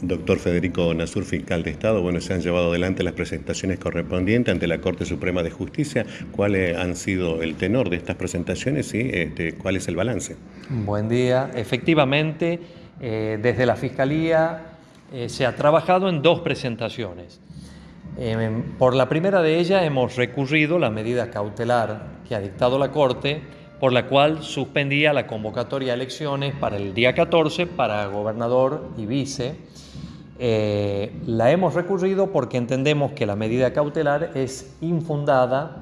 Doctor Federico Nasur, fiscal de Estado, bueno, se han llevado adelante las presentaciones correspondientes ante la Corte Suprema de Justicia. ¿Cuáles han sido el tenor de estas presentaciones y este, cuál es el balance? Buen día. Efectivamente, eh, desde la Fiscalía eh, se ha trabajado en dos presentaciones. Eh, por la primera de ellas hemos recurrido la medida cautelar que ha dictado la Corte por la cual suspendía la convocatoria a elecciones para el día 14 para gobernador y vice. Eh, la hemos recurrido porque entendemos que la medida cautelar es infundada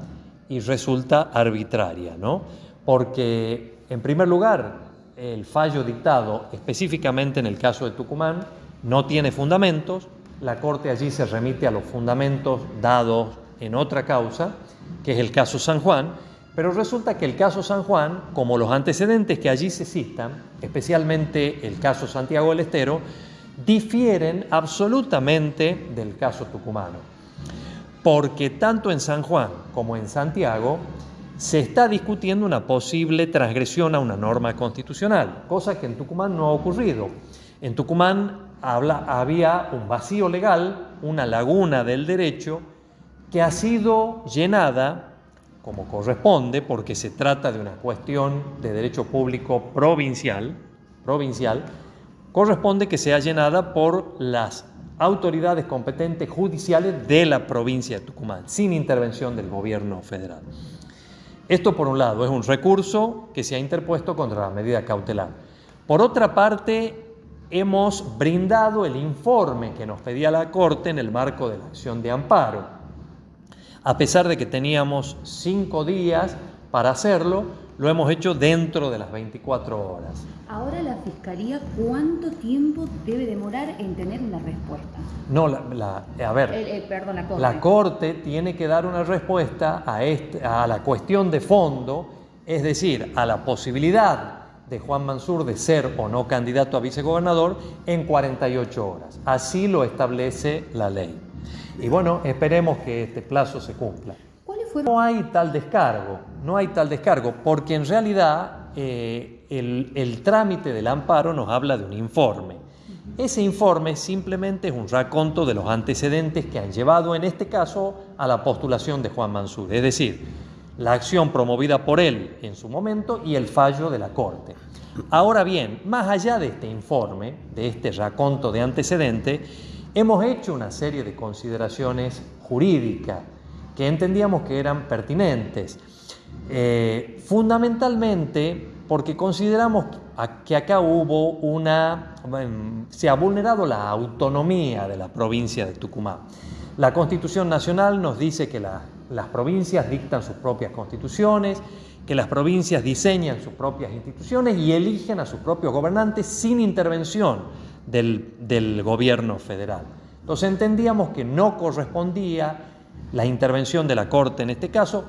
y resulta arbitraria, ¿no? Porque, en primer lugar, el fallo dictado específicamente en el caso de Tucumán no tiene fundamentos, la Corte allí se remite a los fundamentos dados en otra causa, que es el caso San Juan, pero resulta que el caso San Juan, como los antecedentes que allí se citan, especialmente el caso Santiago del Estero, difieren absolutamente del caso tucumano. Porque tanto en San Juan como en Santiago se está discutiendo una posible transgresión a una norma constitucional, cosa que en Tucumán no ha ocurrido. En Tucumán había un vacío legal, una laguna del derecho, que ha sido llenada como corresponde, porque se trata de una cuestión de derecho público provincial, provincial, corresponde que sea llenada por las autoridades competentes judiciales de la provincia de Tucumán, sin intervención del gobierno federal. Esto por un lado es un recurso que se ha interpuesto contra la medida cautelar. Por otra parte, hemos brindado el informe que nos pedía la Corte en el marco de la acción de amparo a pesar de que teníamos cinco días para hacerlo, lo hemos hecho dentro de las 24 horas. Ahora la Fiscalía, ¿cuánto tiempo debe demorar en tener una respuesta? No, la, a ver, eh, perdón, la, corte. la Corte tiene que dar una respuesta a, este, a la cuestión de fondo, es decir, a la posibilidad de Juan Mansur de ser o no candidato a vicegobernador en 48 horas. Así lo establece la ley. Y bueno, esperemos que este plazo se cumpla. No hay tal descargo, no hay tal descargo, porque en realidad eh, el, el trámite del amparo nos habla de un informe. Ese informe simplemente es un raconto de los antecedentes que han llevado en este caso a la postulación de Juan Mansur, es decir, la acción promovida por él en su momento y el fallo de la Corte. Ahora bien, más allá de este informe, de este raconto de antecedentes, hemos hecho una serie de consideraciones jurídicas que entendíamos que eran pertinentes. Eh, fundamentalmente porque consideramos que acá hubo una... se ha vulnerado la autonomía de la provincia de Tucumán. La Constitución Nacional nos dice que las provincias dictan sus propias constituciones, que las provincias diseñan sus propias instituciones y eligen a sus propios gobernantes sin intervención del, gobierno federal. Entonces entendíamos que no correspondía la intervención de la Corte en este caso,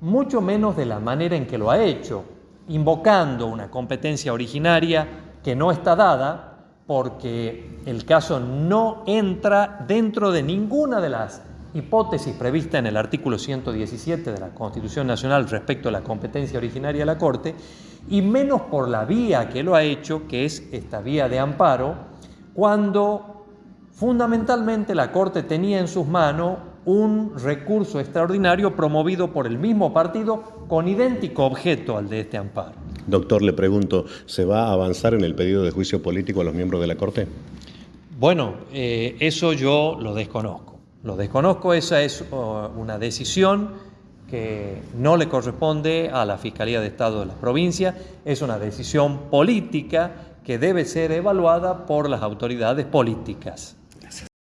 mucho menos de la manera en que lo ha hecho, invocando una competencia originaria que no está dada porque el caso no entra dentro de ninguna de las hipótesis previstas en el artículo 117 de la Constitución Nacional respecto a la competencia originaria de la Corte, y menos por la vía que lo ha hecho, que es esta vía de amparo, cuando fundamentalmente la Corte tenía en sus manos un recurso extraordinario promovido por el mismo partido con idéntico objeto al de este amparo. Doctor, le pregunto, ¿se va a avanzar en el pedido de juicio político a los miembros de la Corte? Bueno, eh, eso yo lo desconozco. Lo desconozco, esa es una decisión que no le corresponde a la Fiscalía de Estado de la provincia, es una decisión política que debe ser evaluada por las autoridades políticas.